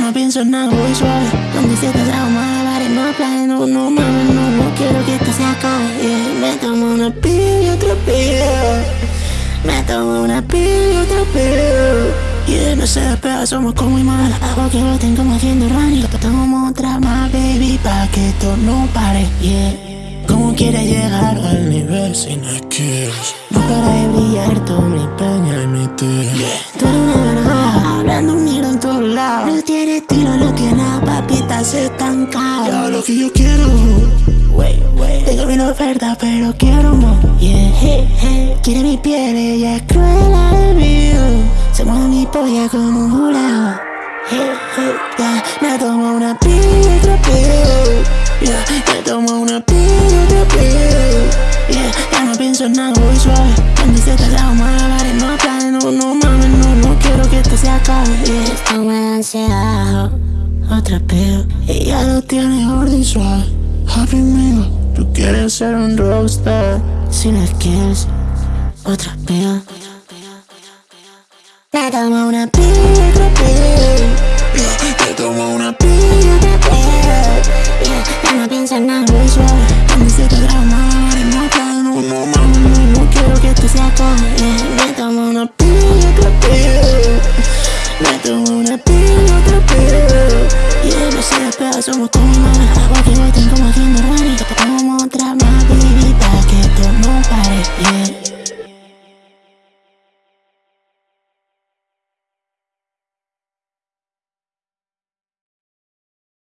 No pienso en nada, voy suave. Donde se te trajo malabares, no planes, no, no mames, no, no quiero que esto se acabe. Yeah. Me tomo una pila y otra pila Me tomo una pila y otra pila Yeah, no se despega, somos como mal Hago que lo tengo haciendo running Tomo otra más, baby, pa' que esto no pare Yeah. ¿Cómo quieres llegar al nivel sin skills? No para de brillar, tú mi peña y mi tío yeah. Tú eres una tiene estilo, no tiene nada, papitas estancado Ya lo que yo quiero. Wey, wey. Tengo mil ofertas, pero quiero más. Yeah, hey, hey. Quiere mi piel, ella es cruel de vida Se mueve mi polla como un jurado. Hey, yeah Me tomo una pila y otra Yeah, me tomo una pila Yeah, ya no pienso en nada, voy suave. Cuando se te malabares, no planes, no, no mames, no, no quiero que esto se acabe. Yeah, otra peo. Ella lo tiene gordo y suave. Happy mío, tú quieres ser un rockstar. Si skills, otra peo. Me tomo una peo you do my